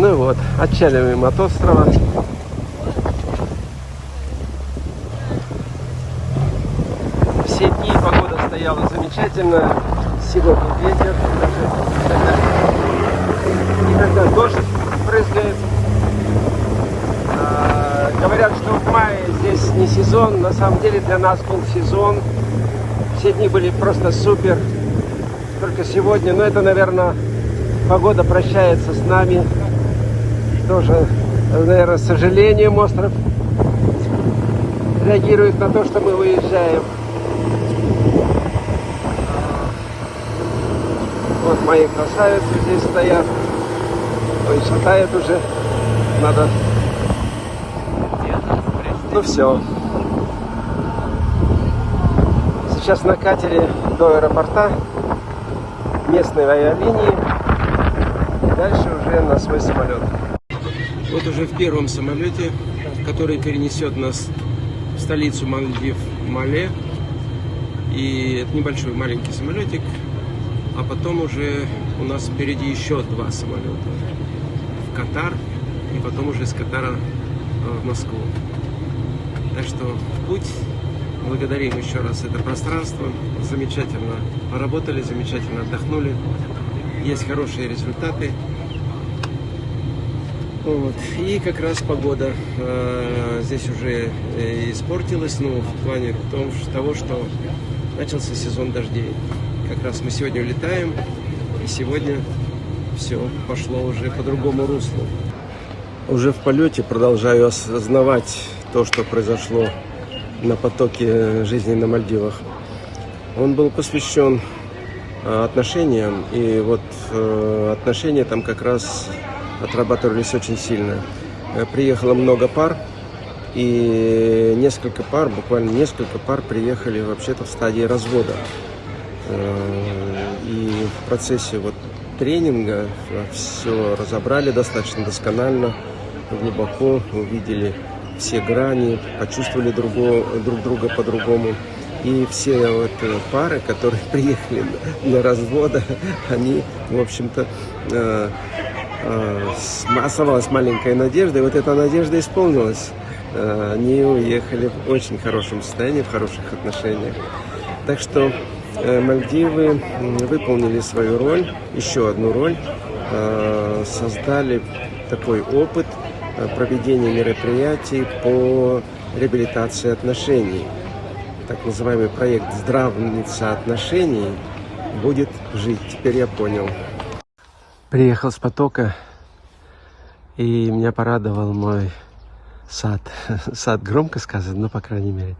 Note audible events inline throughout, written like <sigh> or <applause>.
Ну вот, отчаливаем от острова. Все дни погода стояла замечательная. Сегодня ветер, даже иногда дождь брызгает. А, говорят, что в мае здесь не сезон. На самом деле для нас был сезон. Все дни были просто супер. Только сегодня, но это, наверное, погода прощается с нами. Тоже, наверное, с сожалением остров реагирует на то, что мы выезжаем. Вот мои красавицы здесь стоят. Ой, шатает уже. Надо... Ну все. Сейчас на катере до аэропорта местной авиалинии. И дальше уже на свой самолет. Вот уже в первом самолете, который перенесет нас в столицу Мальдив, Мале. И это небольшой маленький самолетик. А потом уже у нас впереди еще два самолета. В Катар и потом уже из Катара в Москву. Так что путь. Благодарим еще раз это пространство. Замечательно поработали, замечательно отдохнули. Есть хорошие результаты. Вот. И как раз погода э, здесь уже э, испортилась, ну, в плане том, того, что начался сезон дождей. Как раз мы сегодня улетаем, и сегодня все пошло уже по другому руслу. Уже в полете продолжаю осознавать то, что произошло на потоке жизни на Мальдивах. Он был посвящен отношениям, и вот отношения там как раз отрабатывались очень сильно. Приехало много пар, и несколько пар, буквально несколько пар приехали вообще-то в стадии развода. И в процессе вот тренинга все разобрали достаточно досконально, глубоко увидели все грани, почувствовали другого, друг друга по-другому. И все вот пары, которые <laughs> приехали для развода, <laughs> они, в общем-то, э, э, оставалась маленькая надежда, и вот эта надежда исполнилась. Э, они уехали в очень хорошем состоянии, в хороших отношениях. Так что Мальдивы выполнили свою роль, еще одну роль, создали такой опыт – проведения мероприятий по реабилитации отношений. Так называемый проект «Здравница отношений» будет жить. Теперь я понял. Приехал с потока, и меня порадовал мой сад. <laughs> Сад громко сказано, но по крайней мере.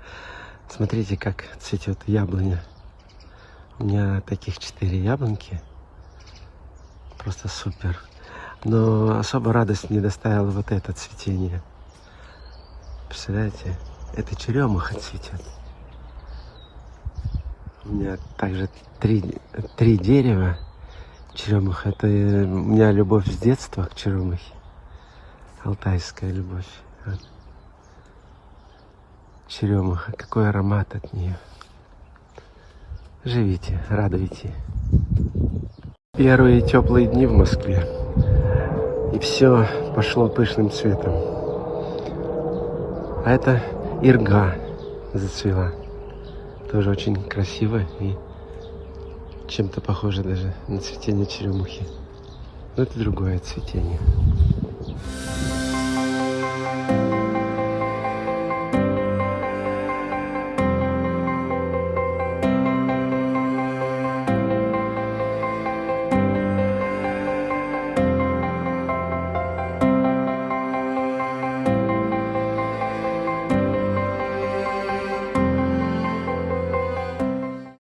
Смотрите, как цветет яблоня. У меня таких четыре яблоньки. Просто супер. Но особо радость не доставило вот это цветение. Представляете, это черемуха цветет. У меня также три, три дерева черемуха. Это у меня любовь с детства к черемухе. Алтайская любовь. Черемуха, какой аромат от нее. Живите, радуйте. Первые теплые дни в Москве и все пошло пышным цветом. А это ирга зацвела. Тоже очень красиво и чем-то похоже даже на цветение черемухи. Но это другое цветение.